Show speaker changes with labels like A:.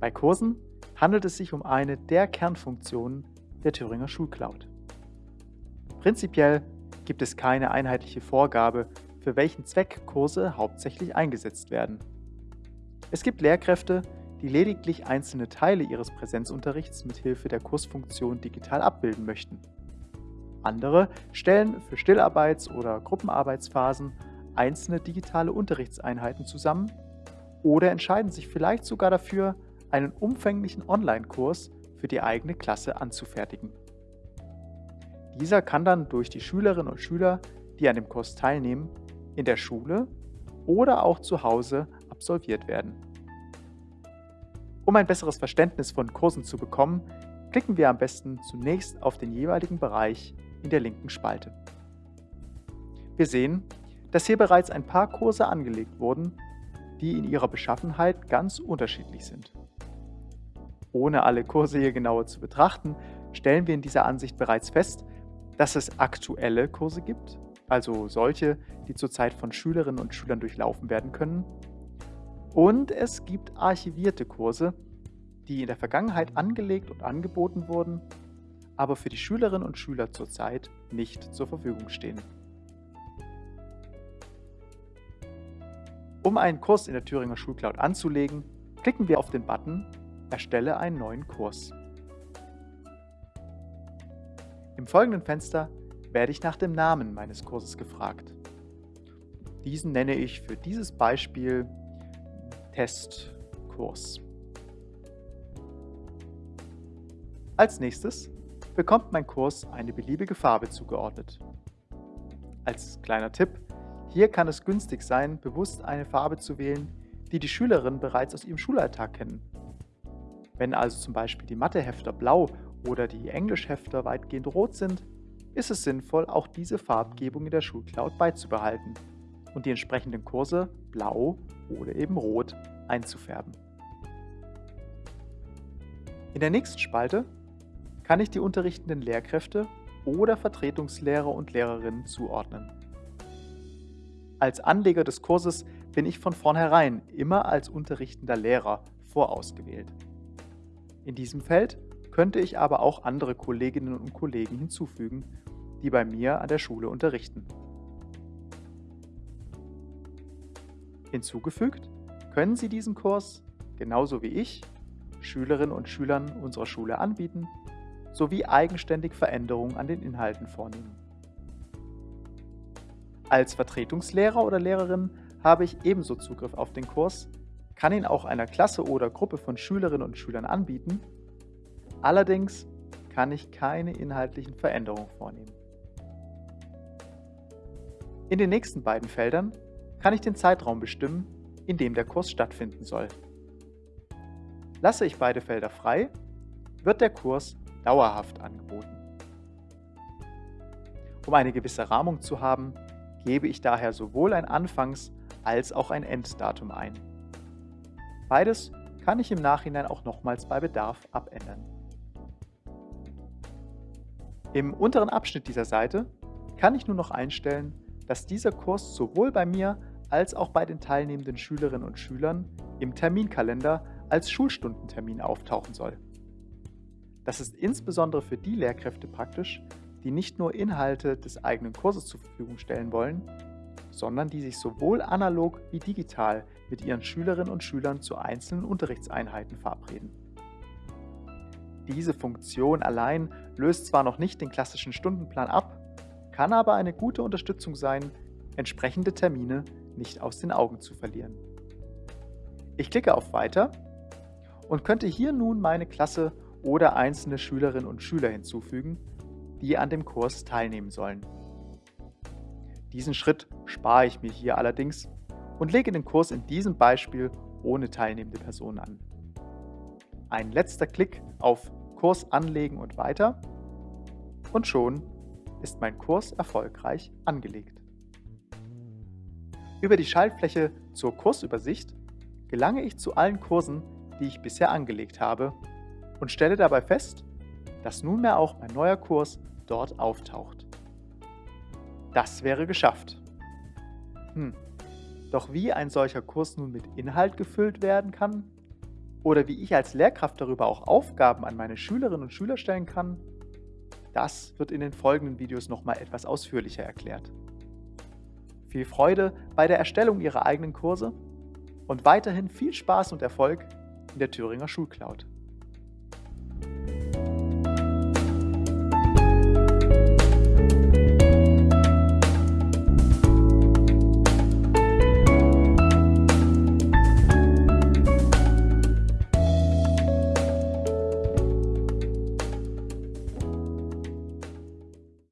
A: Bei Kursen handelt es sich um eine der Kernfunktionen der Thüringer Schulcloud. Prinzipiell gibt es keine einheitliche Vorgabe, für welchen Zweck Kurse hauptsächlich eingesetzt werden. Es gibt Lehrkräfte, die lediglich einzelne Teile ihres Präsenzunterrichts mit Hilfe der Kursfunktion digital abbilden möchten. Andere stellen für Stillarbeits- oder Gruppenarbeitsphasen einzelne digitale Unterrichtseinheiten zusammen oder entscheiden sich vielleicht sogar dafür, einen umfänglichen Online-Kurs für die eigene Klasse anzufertigen. Dieser kann dann durch die Schülerinnen und Schüler, die an dem Kurs teilnehmen, in der Schule oder auch zu Hause absolviert werden. Um ein besseres Verständnis von Kursen zu bekommen, klicken wir am besten zunächst auf den jeweiligen Bereich in der linken Spalte. Wir sehen, dass hier bereits ein paar Kurse angelegt wurden, die in ihrer Beschaffenheit ganz unterschiedlich sind. Ohne alle Kurse hier genauer zu betrachten, stellen wir in dieser Ansicht bereits fest, dass es aktuelle Kurse gibt, also solche, die zurzeit von Schülerinnen und Schülern durchlaufen werden können, und es gibt archivierte Kurse, die in der Vergangenheit angelegt und angeboten wurden, aber für die Schülerinnen und Schüler zurzeit nicht zur Verfügung stehen. Um einen Kurs in der Thüringer Schulcloud anzulegen, klicken wir auf den Button Erstelle einen neuen Kurs. Im folgenden Fenster werde ich nach dem Namen meines Kurses gefragt. Diesen nenne ich für dieses Beispiel Testkurs. Als nächstes bekommt mein Kurs eine beliebige Farbe zugeordnet. Als kleiner Tipp, hier kann es günstig sein, bewusst eine Farbe zu wählen, die die Schülerinnen bereits aus ihrem Schulalltag kennen. Wenn also zum Beispiel die Mathehefter blau oder die Englischhefter weitgehend rot sind, ist es sinnvoll, auch diese Farbgebung in der Schulcloud beizubehalten und die entsprechenden Kurse blau oder eben rot einzufärben. In der nächsten Spalte kann ich die unterrichtenden Lehrkräfte oder Vertretungslehrer und Lehrerinnen zuordnen. Als Anleger des Kurses bin ich von vornherein immer als unterrichtender Lehrer vorausgewählt. In diesem Feld könnte ich aber auch andere Kolleginnen und Kollegen hinzufügen, die bei mir an der Schule unterrichten. Hinzugefügt können Sie diesen Kurs, genauso wie ich, Schülerinnen und Schülern unserer Schule anbieten, sowie eigenständig Veränderungen an den Inhalten vornehmen. Als Vertretungslehrer oder Lehrerin habe ich ebenso Zugriff auf den Kurs kann ihn auch einer Klasse oder Gruppe von Schülerinnen und Schülern anbieten. Allerdings kann ich keine inhaltlichen Veränderungen vornehmen. In den nächsten beiden Feldern kann ich den Zeitraum bestimmen, in dem der Kurs stattfinden soll. Lasse ich beide Felder frei, wird der Kurs dauerhaft angeboten. Um eine gewisse Rahmung zu haben, gebe ich daher sowohl ein Anfangs- als auch ein Enddatum ein. Beides kann ich im Nachhinein auch nochmals bei Bedarf abändern. Im unteren Abschnitt dieser Seite kann ich nun noch einstellen, dass dieser Kurs sowohl bei mir als auch bei den teilnehmenden Schülerinnen und Schülern im Terminkalender als Schulstundentermin auftauchen soll. Das ist insbesondere für die Lehrkräfte praktisch, die nicht nur Inhalte des eigenen Kurses zur Verfügung stellen wollen, sondern die sich sowohl analog wie digital mit ihren Schülerinnen und Schülern zu einzelnen Unterrichtseinheiten verabreden. Diese Funktion allein löst zwar noch nicht den klassischen Stundenplan ab, kann aber eine gute Unterstützung sein, entsprechende Termine nicht aus den Augen zu verlieren. Ich klicke auf Weiter und könnte hier nun meine Klasse oder einzelne Schülerinnen und Schüler hinzufügen, die an dem Kurs teilnehmen sollen. Diesen Schritt spare ich mir hier allerdings und lege den Kurs in diesem Beispiel ohne teilnehmende Person an. Ein letzter Klick auf Kurs anlegen und weiter und schon ist mein Kurs erfolgreich angelegt. Über die Schaltfläche zur Kursübersicht gelange ich zu allen Kursen, die ich bisher angelegt habe und stelle dabei fest, dass nunmehr auch mein neuer Kurs dort auftaucht. Das wäre geschafft. Hm. Doch wie ein solcher Kurs nun mit Inhalt gefüllt werden kann, oder wie ich als Lehrkraft darüber auch Aufgaben an meine Schülerinnen und Schüler stellen kann, das wird in den folgenden Videos nochmal etwas ausführlicher erklärt. Viel Freude bei der Erstellung Ihrer eigenen Kurse und weiterhin viel Spaß und Erfolg in der Thüringer Schulcloud.